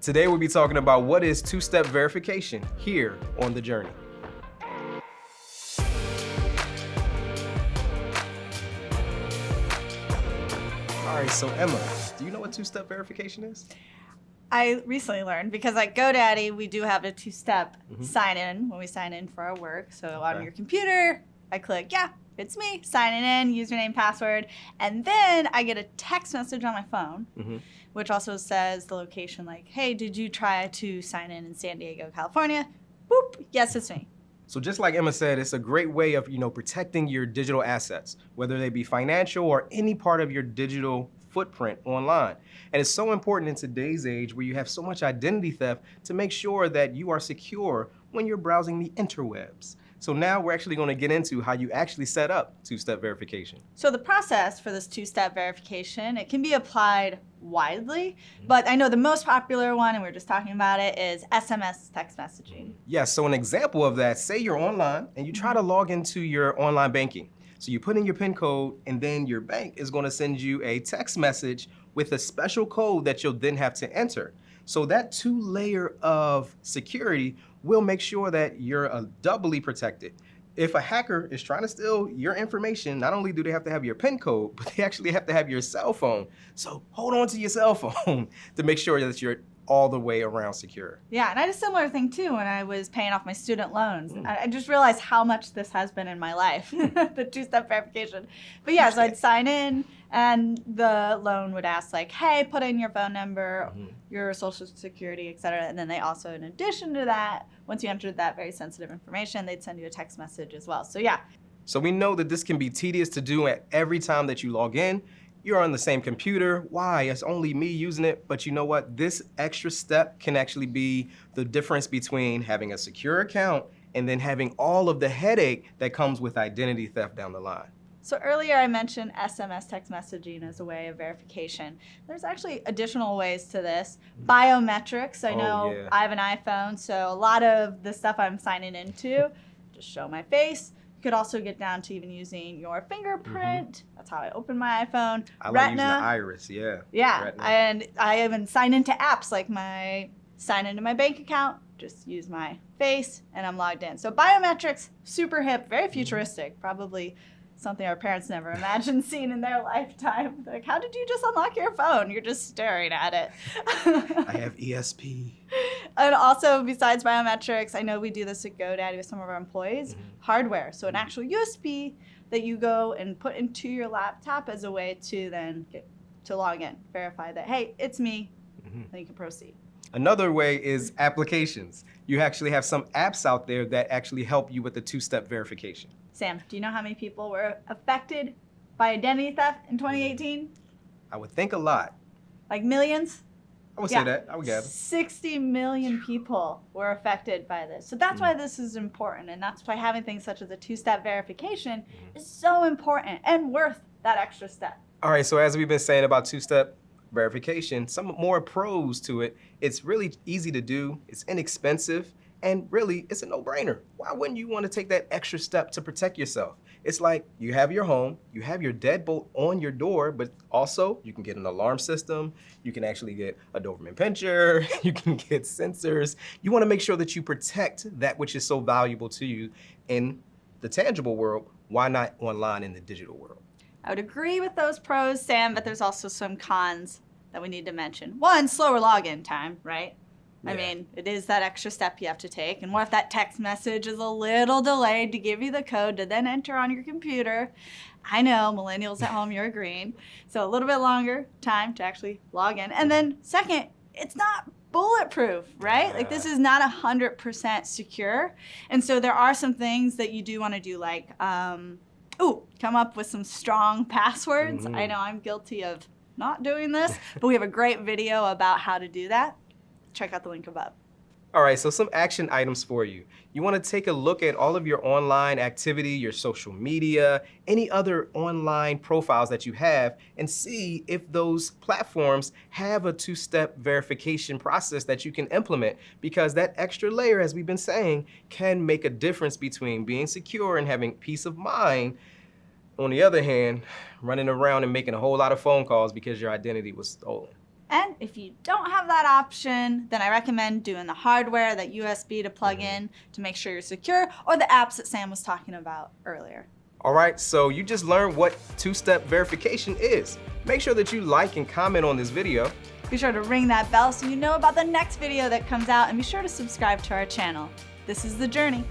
Today we'll be talking about what is two-step verification here on The Journey. All right, so Emma, do you know what two-step verification is? I recently learned because at GoDaddy we do have a two-step Mhm. sign in when we sign in for our work. So on your computer, I click, yeah, it's me, signing in, username, password, and then I get a text message on my phone, Mhm. which also says the location, like, hey, did you try to sign in in San Diego, California? Boop, yes, it's me. So just like Emma said, it's a great way of you know protecting your digital assets, whether they be financial or any part of your digital footprint online. And it's so important in today's age where you have so much identity theft to make sure that you are secure when you're browsing the interwebs. So now we're actually going to get into how you actually set up two-step verification. So the process for this two-step verification, it can be applied widely, mm-hmm. but I know the most popular one, and we are just talking about it, is SMS text messaging. Mm-hmm. Yes, so an example of that, say you're online and you try to mm-hmm. log into your online banking. So you put in your PIN code and then your bank is gonna send you a text message with a special code that you'll then have to enter. So that two layer of security will make sure that you're uh, doubly protected. If a hacker is trying to steal your information, not only do they have to have your PIN code, but they actually have to have your cell phone. So hold on to your cell phone to make sure that you're all the way around secure. Yeah, and I had a similar thing too when I was paying off my student loans. Mm. I I just realized how much this has been in my life, the two-step verification. But yeah, so I'd sign in and the loan would ask like, hey, put in your phone number, Mhm. your social security, et cetera. And then they also, in addition to that, once you entered that very sensitive information, they'd send you a text message as well. So yeah, So we know that this can be tedious to do at every time that you log in. You're on the same computer. Why? It's only me using it. But you know what? This extra step can actually be the difference between having a secure account and then having all of the headache that comes with identity theft down the line. So earlier I mentioned SMS text messaging as a way of verification. There's actually additional ways to this. Biometrics, I Oh, know yeah. I have an iPhone, so a lot of the stuff I'm signing into, just show my face. You could also get down to even using your fingerprint. That's how I open my iPhone. Mm-hmm. I like Retina. using the iris, yeah. Yeah, Retina. and I even sign into apps like my sign into my bank account, just use my face, and I'm logged in. So biometrics, super hip, Mm-hmm. very futuristic, probably something our parents never imagined seeing in their lifetime. Like, how did you just unlock your phone? You're just staring at it. I have ESP. and also, besides biometrics, I know we do this at GoDaddy with some of our employees, Mhm. hardware. So an actual USB that you go and put into your laptop as a way to then get to log in, verify that, hey, it's me, Mhm. then you can proceed. Another way is applications. You actually have some apps out there that actually help you with the two-step verification. Sam, do you know how many people were affected by identity theft in 2018? I would think a lot. Like millions? I would Yeah. say that. I would gather. 60 million people were affected by this. So that's why mm. this is important. And that's why having things such as a two step verification mm-hmm. is so important and worth that extra step. All right, so as we've been saying about two-step verification, some more pros to it. It's really easy to do, it's inexpensive, and really, it's a no-brainer. Why wouldn't you want to take that extra step to protect yourself? It's like you have your home, you have your deadbolt on your door, but also you can get an alarm system, you can actually get a Doberman pincher, you can get sensors. You want to make sure that you protect that which is so valuable to you in the tangible world. Why not online in the digital world? I would agree with those pros, Sam, but there's also some cons that we need to mention. One, slower login time, right? I mean, it is that extra step you have to take. And what if that text message is a little delayed to give you the code to then enter on your computer? I know, millennials at home, you're agreeing. So a little bit longer time to actually log in. And then, second, it's not bulletproof, right? Like this is not 100% secure. And so there are some things that you do want to do, like, um, ooh, come up with some strong passwords. I Mhm. know I'm guilty of not doing this, but we have a great video about how to do that. Check out the link above. All right, so some action items for you. You want to take a look at all of your online activity, your social media, any other online profiles that you have, and see if those platforms have a two step verification process that you can implement. Because that extra layer, as we've been saying, can make a difference between being secure and having peace of mind. On the other hand, running around and making a whole lot of phone calls because your identity was stolen. And if you don't have that option, then I recommend doing the hardware, that USB to plug mm-hmm. in to make sure you're secure, or the apps that Sam was talking about earlier. All right, so you just learned what two-step verification is. Make sure that you like and comment on this video. Be sure to ring that bell so you know about the next video that comes out and be sure to subscribe to our channel. This is The Journey.